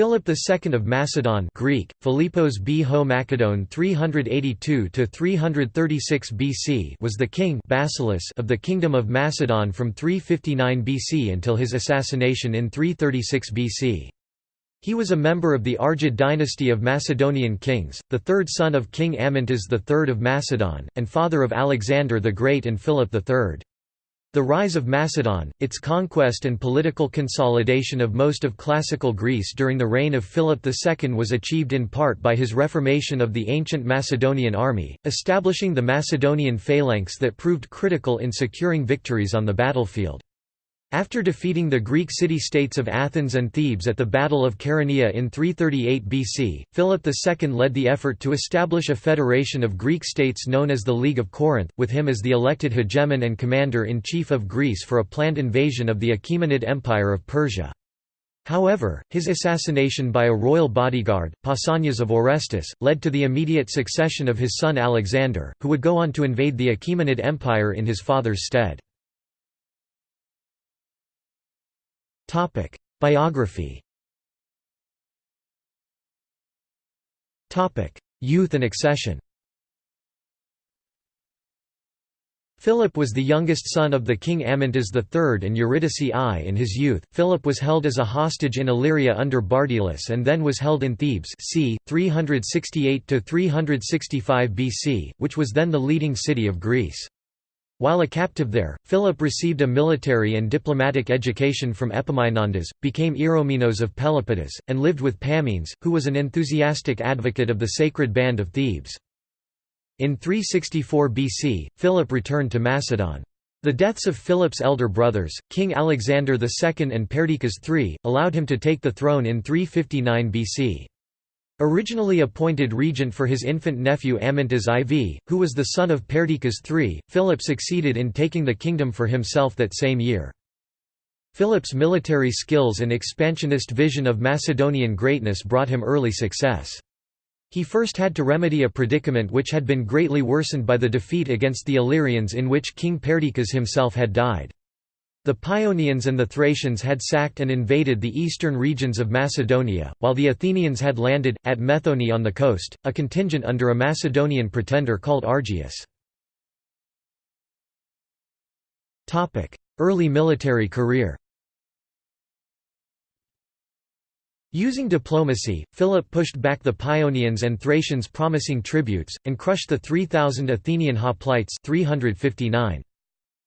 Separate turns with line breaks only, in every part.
Philip II of Macedon Greek, Philippos B. Ho Macedon 382–336 BC was the king Basileus of the Kingdom of Macedon from 359 BC until his assassination in 336 BC. He was a member of the Argead dynasty of Macedonian kings, the third son of King Amyntas III of Macedon, and father of Alexander the Great and Philip III. The rise of Macedon, its conquest and political consolidation of most of classical Greece during the reign of Philip II was achieved in part by his reformation of the ancient Macedonian army, establishing the Macedonian phalanx that proved critical in securing victories on the battlefield. After defeating the Greek city-states of Athens and Thebes at the Battle of Chaeronea in 338 BC, Philip II led the effort to establish a federation of Greek states known as the League of Corinth, with him as the elected hegemon and commander-in-chief of Greece for a planned invasion of the Achaemenid Empire of Persia. However, his assassination by a royal bodyguard, Pausanias of Orestis, led to the immediate succession of his son Alexander, who would go on to invade the Achaemenid Empire in his father's stead. Topic: Biography. Topic: Youth and accession. Philip was the youngest son of the king Amyntas III and Eurydice I. In his youth, Philip was held as a hostage in Illyria under Bardylus and then was held in Thebes c. 368–365 BC, which was then the leading city of Greece. While a captive there, Philip received a military and diplomatic education from Epaminondas, became Eromenos of Pelopidas, and lived with Pammenes, who was an enthusiastic advocate of the sacred band of Thebes. In 364 BC, Philip returned to Macedon. The deaths of Philip's elder brothers, King Alexander II and Perdiccas III, allowed him to take the throne in 359 BC. Originally appointed regent for his infant nephew Amyntas IV, who was the son of Perdiccas III, Philip succeeded in taking the kingdom for himself that same year. Philip's military skills and expansionist vision of Macedonian greatness brought him early success. He first had to remedy a predicament which had been greatly worsened by the defeat against the Illyrians in which King Perdiccas himself had died. The Paeonians and the Thracians had sacked and invaded the eastern regions of Macedonia, while the Athenians had landed, at Methone on the coast, a contingent under a Macedonian pretender called Argeus. Early military career Using diplomacy, Philip pushed back the Paeonians and Thracians promising tributes, and crushed the 3,000 Athenian hoplites 359.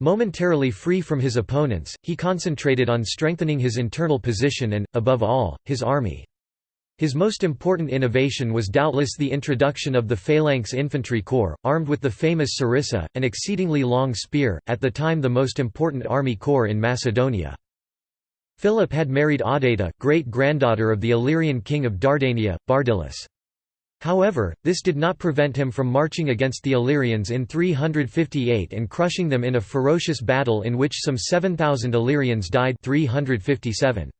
Momentarily free from his opponents, he concentrated on strengthening his internal position and, above all, his army. His most important innovation was doubtless the introduction of the Phalanx Infantry Corps, armed with the famous sarissa, an exceedingly long spear, at the time the most important army corps in Macedonia. Philip had married Audata, great-granddaughter of the Illyrian king of Dardania, Bardylus. However, this did not prevent him from marching against the Illyrians in 358 and crushing them in a ferocious battle in which some 7,000 Illyrians died 357.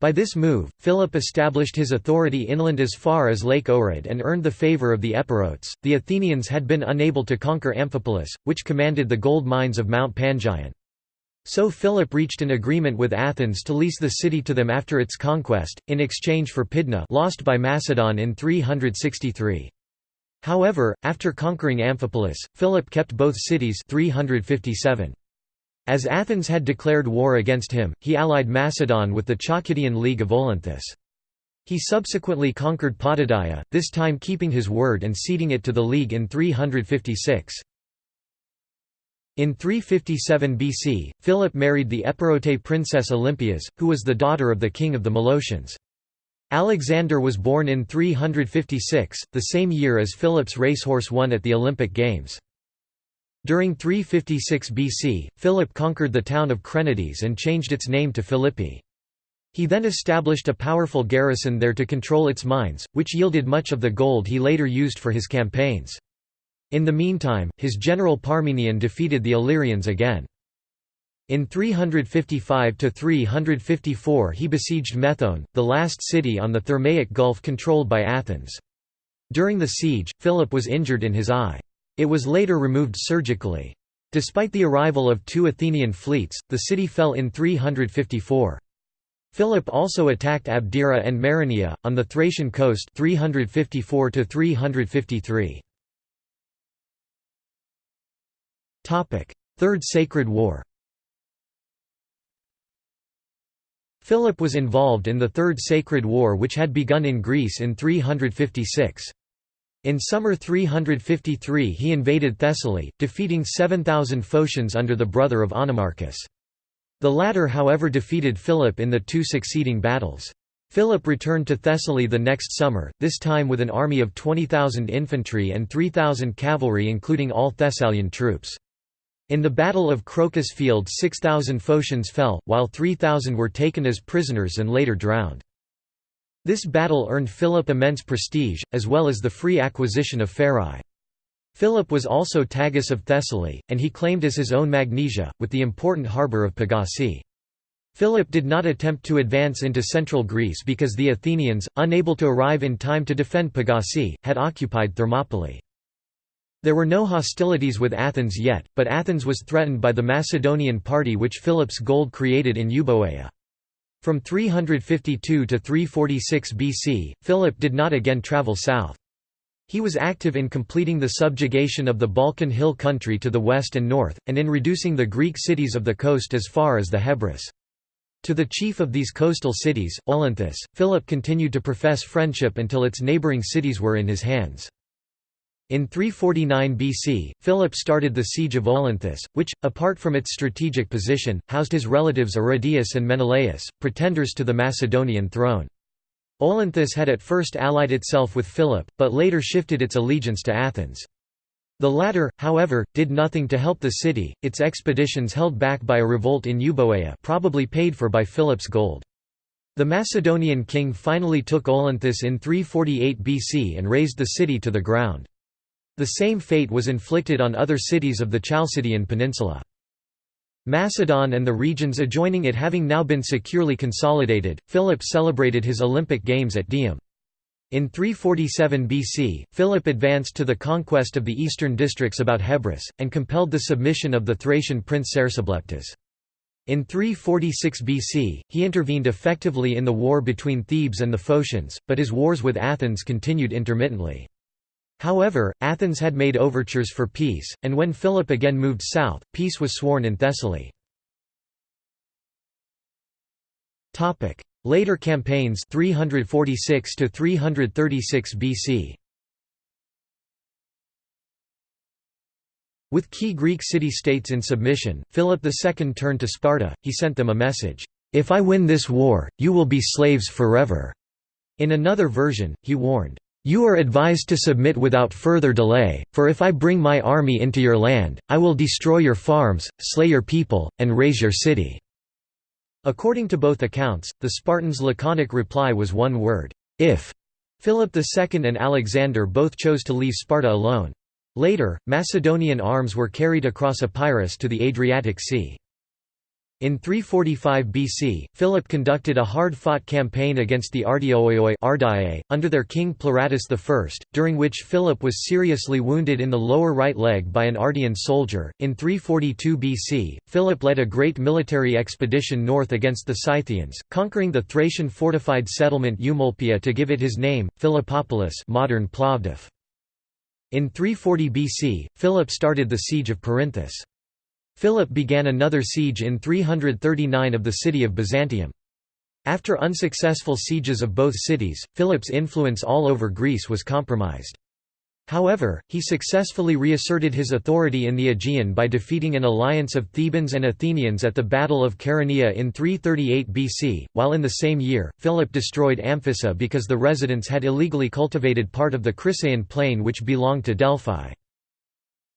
By this move, Philip established his authority inland as far as Lake Ohrid and earned the favour of the Epirotes. The Athenians had been unable to conquer Amphipolis, which commanded the gold mines of Mount Pangaean. So Philip reached an agreement with Athens to lease the city to them after its conquest, in exchange for Pydna lost by Macedon in 363. However, after conquering Amphipolis, Philip kept both cities 357. As Athens had declared war against him, he allied Macedon with the Chalcidian League of Olynthus. He subsequently conquered Potidaea, this time keeping his word and ceding it to the League in 356. In 357 BC, Philip married the Epirote princess Olympias, who was the daughter of the king of the Molossians. Alexander was born in 356, the same year as Philip's racehorse won at the Olympic Games. During 356 BC, Philip conquered the town of Crenides and changed its name to Philippi. He then established a powerful garrison there to control its mines, which yielded much of the gold he later used for his campaigns. In the meantime, his general Parmenion defeated the Illyrians again. In 355–354 he besieged Methone, the last city on the Thermaic Gulf controlled by Athens. During the siege, Philip was injured in his eye. It was later removed surgically. Despite the arrival of two Athenian fleets, the city fell in 354. Philip also attacked Abdera and Maroneia, on the Thracian coast 354 353. Third Sacred War Philip was involved in the Third Sacred War which had begun in Greece in 356. In summer 353 he invaded Thessaly, defeating 7,000 Phocians under the brother of Onomarchus. The latter however defeated Philip in the two succeeding battles. Philip returned to Thessaly the next summer, this time with an army of 20,000 infantry and 3,000 cavalry including all Thessalian troops. In the Battle of Crocus Field 6,000 Phocians fell, while 3,000 were taken as prisoners and later drowned. This battle earned Philip immense prestige, as well as the free acquisition of Pherae. Philip was also Tagus of Thessaly, and he claimed as his own Magnesia, with the important harbour of Pagasae. Philip did not attempt to advance into central Greece because the Athenians, unable to arrive in time to defend Pagasae, had occupied Thermopylae. There were no hostilities with Athens yet, but Athens was threatened by the Macedonian party which Philip's gold created in Euboea. From 352 to 346 BC, Philip did not again travel south. He was active in completing the subjugation of the Balkan hill country to the west and north, and in reducing the Greek cities of the coast as far as the Hebrus. To the chief of these coastal cities, Olynthus, Philip continued to profess friendship until its neighbouring cities were in his hands. In 349 BC, Philip started the siege of Olynthus, which, apart from its strategic position, housed his relatives Aridaeus and Menelaus, pretenders to the Macedonian throne. Olynthus had at first allied itself with Philip, but later shifted its allegiance to Athens. The latter, however, did nothing to help the city, its expeditions held back by a revolt in Euboea probably paid for by Philip's gold. The Macedonian king finally took Olynthus in 348 BC and razed the city to the ground. The same fate was inflicted on other cities of the Chalcidian peninsula. Macedon and the regions adjoining it having now been securely consolidated, Philip celebrated his Olympic Games at Dium. In 347 BC, Philip advanced to the conquest of the eastern districts about Hebrus, and compelled the submission of the Thracian prince Cersobleptes. In 346 BC, he intervened effectively in the war between Thebes and the Phocians, but his wars with Athens continued intermittently. However, Athens had made overtures for peace, and when Philip again moved south, peace was sworn in Thessaly. Later campaigns 346 to 336 BC. With key Greek city-states in submission, Philip II turned to Sparta, he sent them a message, "'If I win this war, you will be slaves forever." In another version, he warned, you are advised to submit without further delay, for if I bring my army into your land, I will destroy your farms, slay your people, and raze your city." According to both accounts, the Spartans' laconic reply was one word, if. Philip II and Alexander both chose to leave Sparta alone. Later, Macedonian arms were carried across Epirus to the Adriatic Sea. In 345 BC, Philip conducted a hard-fought campaign against the Ardeoioi under their king Pleuratus I, during which Philip was seriously wounded in the lower right leg by an Ardean soldier. In 342 BC, Philip led a great military expedition north against the Scythians, conquering the Thracian fortified settlement Eumolpia to give it his name, Philippopolis modern Plovdiv. In 340 BC, Philip started the siege of Perinthus. Philip began another siege in 339 of the city of Byzantium. After unsuccessful sieges of both cities, Philip's influence all over Greece was compromised. However, he successfully reasserted his authority in the Aegean by defeating an alliance of Thebans and Athenians at the Battle of Chaeronea in 338 BC, while in the same year, Philip destroyed Amphissa because the residents had illegally cultivated part of the Crisaean plain which belonged to Delphi.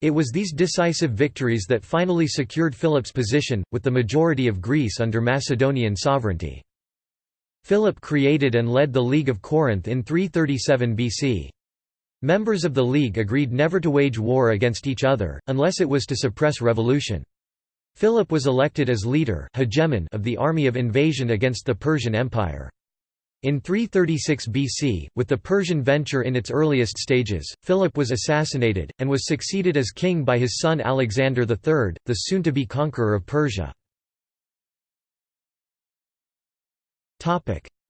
It was these decisive victories that finally secured Philip's position, with the majority of Greece under Macedonian sovereignty. Philip created and led the League of Corinth in 337 BC. Members of the League agreed never to wage war against each other, unless it was to suppress revolution. Philip was elected as leader hegemon of the army of invasion against the Persian Empire. In 336 BC, with the Persian venture in its earliest stages, Philip was assassinated, and was succeeded as king by his son Alexander III, the soon-to-be conqueror of Persia.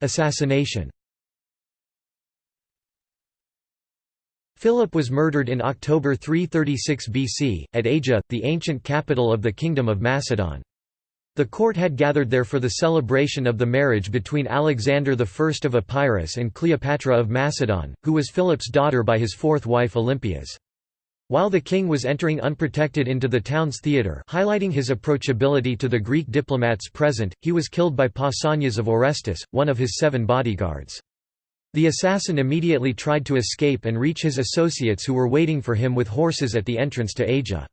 Assassination Philip was murdered in October 336 BC, at Aegae, the ancient capital of the Kingdom of Macedon. The court had gathered there for the celebration of the marriage between Alexander I of Epirus and Cleopatra of Macedon, who was Philip's daughter by his fourth wife Olympias. While the king was entering unprotected into the town's theatre highlighting his approachability to the Greek diplomats present, he was killed by Pausanias of Orestis, one of his seven bodyguards. The assassin immediately tried to escape and reach his associates who were waiting for him with horses at the entrance to Aegae.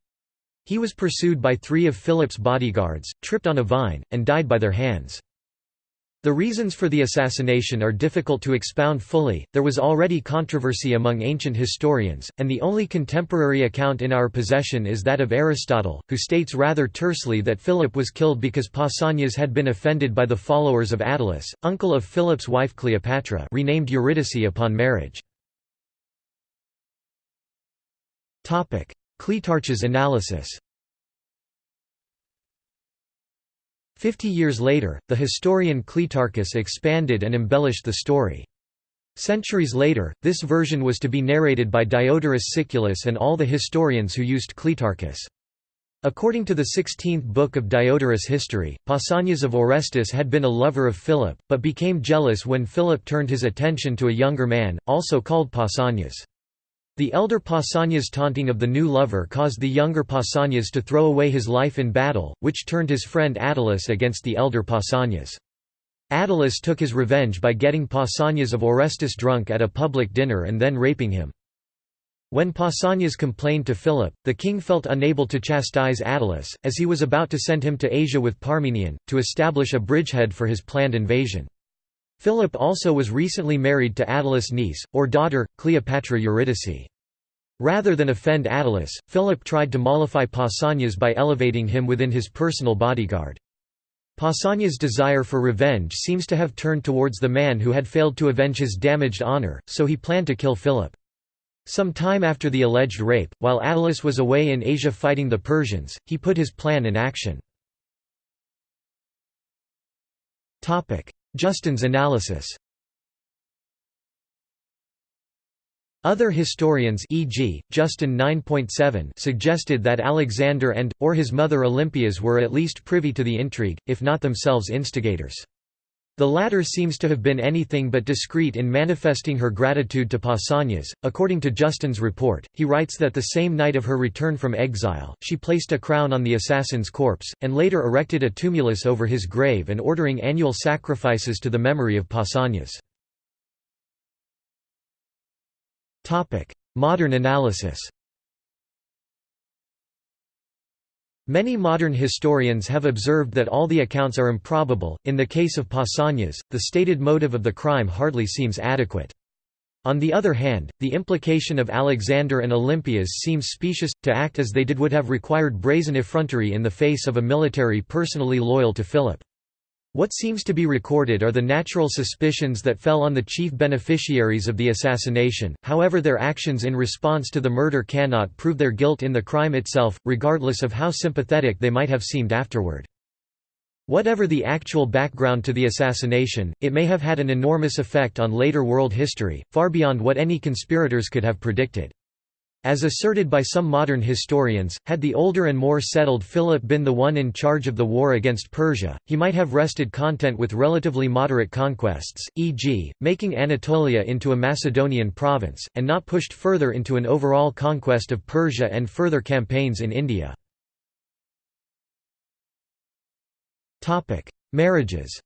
He was pursued by three of Philip's bodyguards, tripped on a vine, and died by their hands. The reasons for the assassination are difficult to expound fully, there was already controversy among ancient historians, and the only contemporary account in our possession is that of Aristotle, who states rather tersely that Philip was killed because Pausanias had been offended by the followers of Attalus, uncle of Philip's wife Cleopatra renamed Eurydice upon marriage. Clitarch's analysis Fifty years later, the historian Clitarchus expanded and embellished the story. Centuries later, this version was to be narrated by Diodorus Siculus and all the historians who used Clitarchus. According to the 16th book of Diodorus' history, Pausanias of Orestis had been a lover of Philip, but became jealous when Philip turned his attention to a younger man, also called Pausanias. The elder Pausanias' taunting of the new lover caused the younger Pausanias to throw away his life in battle, which turned his friend Attalus against the elder Pausanias. Attalus took his revenge by getting Pausanias of Orestis drunk at a public dinner and then raping him. When Pausanias complained to Philip, the king felt unable to chastise Attalus, as he was about to send him to Asia with Parmenion, to establish a bridgehead for his planned invasion. Philip also was recently married to Attalus' niece, or daughter, Cleopatra Eurydice. Rather than offend Attalus, Philip tried to mollify Pausanias by elevating him within his personal bodyguard. Pausanias' desire for revenge seems to have turned towards the man who had failed to avenge his damaged honor, so he planned to kill Philip. Some time after the alleged rape, while Attalus was away in Asia fighting the Persians, he put his plan in action. Justin's analysis Other historians e.g., Justin 9.7 suggested that Alexander and, or his mother Olympias were at least privy to the intrigue, if not themselves instigators. The latter seems to have been anything but discreet in manifesting her gratitude to Pausanias. According to Justin's report, he writes that the same night of her return from exile, she placed a crown on the assassin's corpse, and later erected a tumulus over his grave and ordering annual sacrifices to the memory of Pausanias. Modern analysis Many modern historians have observed that all the accounts are improbable. In the case of Pausanias, the stated motive of the crime hardly seems adequate. On the other hand, the implication of Alexander and Olympias seems specious. To act as they did would have required brazen effrontery in the face of a military personally loyal to Philip. What seems to be recorded are the natural suspicions that fell on the chief beneficiaries of the assassination, however their actions in response to the murder cannot prove their guilt in the crime itself, regardless of how sympathetic they might have seemed afterward. Whatever the actual background to the assassination, it may have had an enormous effect on later world history, far beyond what any conspirators could have predicted. As asserted by some modern historians, had the older and more settled Philip been the one in charge of the war against Persia, he might have rested content with relatively moderate conquests, e.g., making Anatolia into a Macedonian province, and not pushed further into an overall conquest of Persia and further campaigns in India. Marriages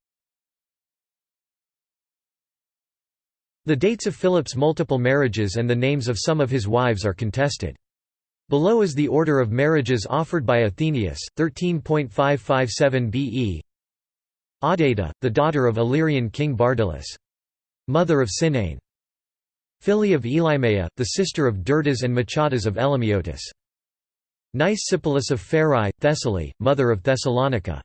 The dates of Philip's multiple marriages and the names of some of his wives are contested. Below is the order of marriages offered by Athenaeus, 13.557 BE Audata, the daughter of Illyrian king Bardylus. Mother of Cynane. Phili of Elimeia, the sister of Derdas and Machatas of Elimiotis. Nicepolis of Pherae, Thessaly, mother of Thessalonica.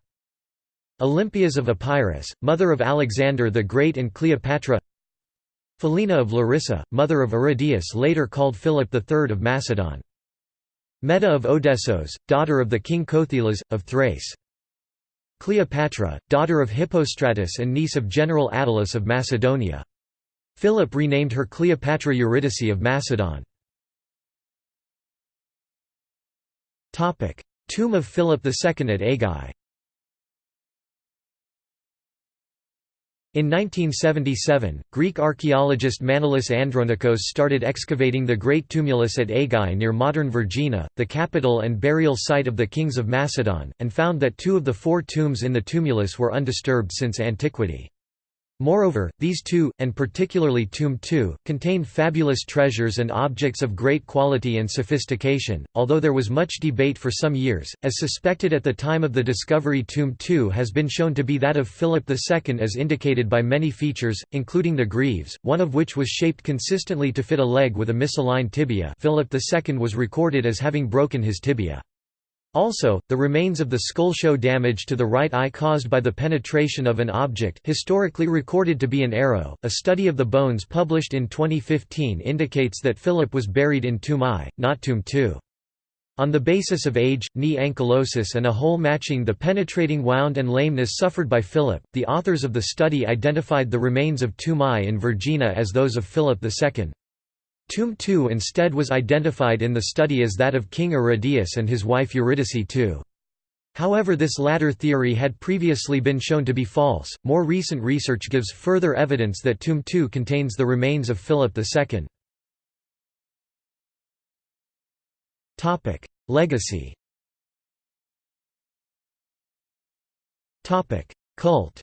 Olympias of Epirus, mother of Alexander the Great and Cleopatra Philina of Larissa, mother of Aridaeus later called Philip III of Macedon. Meda of Odessos, daughter of the king Kothelas, of Thrace. Cleopatra, daughter of Hippostratus and niece of General Attalus of Macedonia. Philip renamed her Cleopatra Eurydice of Macedon. Tomb of Philip II at Aigai In 1977, Greek archaeologist Manolis Andronikos started excavating the Great Tumulus at Aigai near modern Vergina, the capital and burial site of the kings of Macedon, and found that two of the four tombs in the tumulus were undisturbed since antiquity. Moreover, these two, and particularly Tomb 2, contained fabulous treasures and objects of great quality and sophistication, although there was much debate for some years, as suspected at the time of the discovery Tomb 2 has been shown to be that of Philip II as indicated by many features, including the greaves, one of which was shaped consistently to fit a leg with a misaligned tibia Philip II was recorded as having broken his tibia. Also, the remains of the skull show damage to the right eye caused by the penetration of an object historically recorded to be an arrow. A study of the bones published in 2015 indicates that Philip was buried in Tomb I, not Tomb II. On the basis of age, knee ankylosis and a hole matching the penetrating wound and lameness suffered by Philip, the authors of the study identified the remains of Tomb I in Vergina as those of Philip II. Tomb 2 instead was identified in the study as that of King Aridaeus and his wife Eurydice II. However this latter theory had previously been shown to be false. More recent research gives further evidence that Tomb 2 contains the remains of Philip II. Legacy. Cult.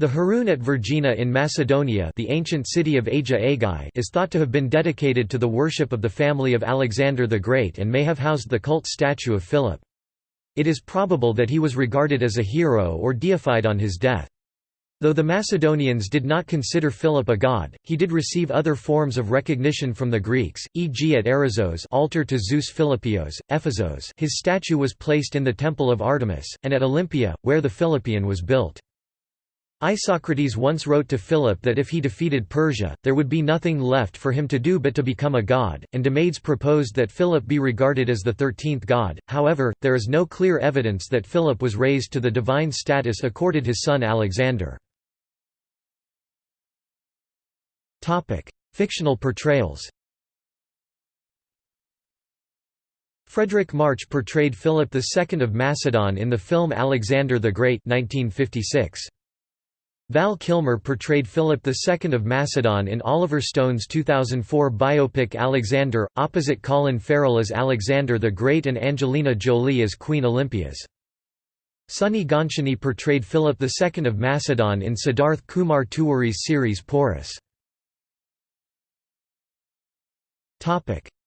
The Heroon at Vergina in Macedonia the ancient city of Agia Aigai is thought to have been dedicated to the worship of the family of Alexander the Great and may have housed the cult statue of Philip. It is probable that he was regarded as a hero or deified on his death. Though the Macedonians did not consider Philip a god, he did receive other forms of recognition from the Greeks, e.g. at Eresos altar to Zeus Philippios, Ephesos his statue was placed in the Temple of Artemis, and at Olympia, where the Philippeion was built. Isocrates once wrote to Philip that if he defeated Persia, there would be nothing left for him to do but to become a god, and Demades proposed that Philip be regarded as the thirteenth god, however, there is no clear evidence that Philip was raised to the divine status accorded his son Alexander. Fictional portrayals Fredric March portrayed Philip II of Macedon in the film Alexander the Great 1956. Val Kilmer portrayed Philip II of Macedon in Oliver Stone's 2004 biopic Alexander, opposite Colin Farrell as Alexander the Great and Angelina Jolie as Queen Olympias. Sunny Goncharni portrayed Philip II of Macedon in Siddharth Kumar Tiwari's series Porus.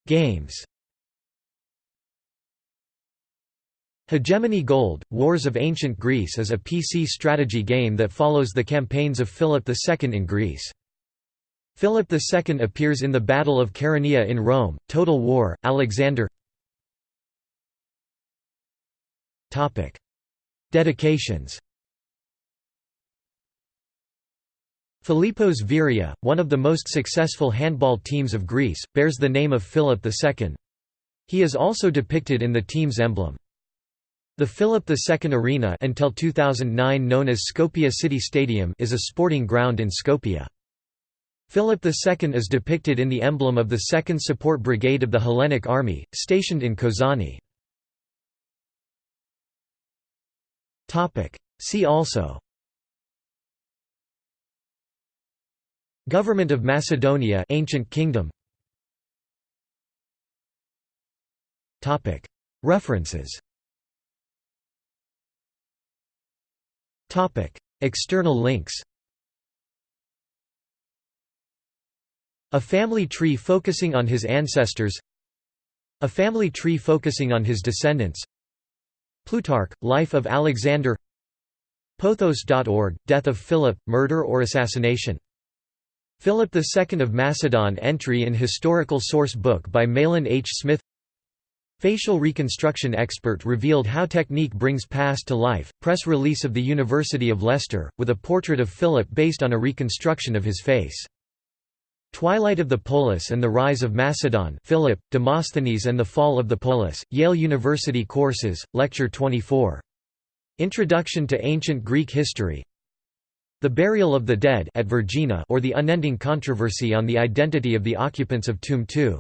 Games Hegemony Gold, Wars of Ancient Greece is a PC strategy game that follows the campaigns of Philip II in Greece. Philip II appears in the Battle of Chaeronea in Rome, Total War, Alexander Dedications Philippos Veria, one of the most successful handball teams of Greece, bears the name of Philip II. He is also depicted in the team's emblem. The Philip II Arena until 2009 known as Skopje City Stadium is a sporting ground in Skopje. Philip II is depicted in the emblem of the 2nd Support Brigade of the Hellenic Army, stationed in Kozani. See also. Government of Macedonia Ancient Kingdom. References External links A family tree focusing on his ancestors A family tree focusing on his descendants Plutarch, Life of Alexander Pothos.org, Death of Philip, Murder or Assassination Philip II of Macedon entry in Historical Source Book by Mahlon H. Smith Facial reconstruction expert revealed how technique brings past to life. Press release of the University of Leicester, with a portrait of Philip based on a reconstruction of his face. Twilight of the Polis and the Rise of Macedon Philip, Demosthenes and the Fall of the Polis, Yale University Courses, Lecture 24. Introduction to Ancient Greek History The Burial of the Dead at Vergina or the Unending Controversy on the Identity of the Occupants of Tomb 2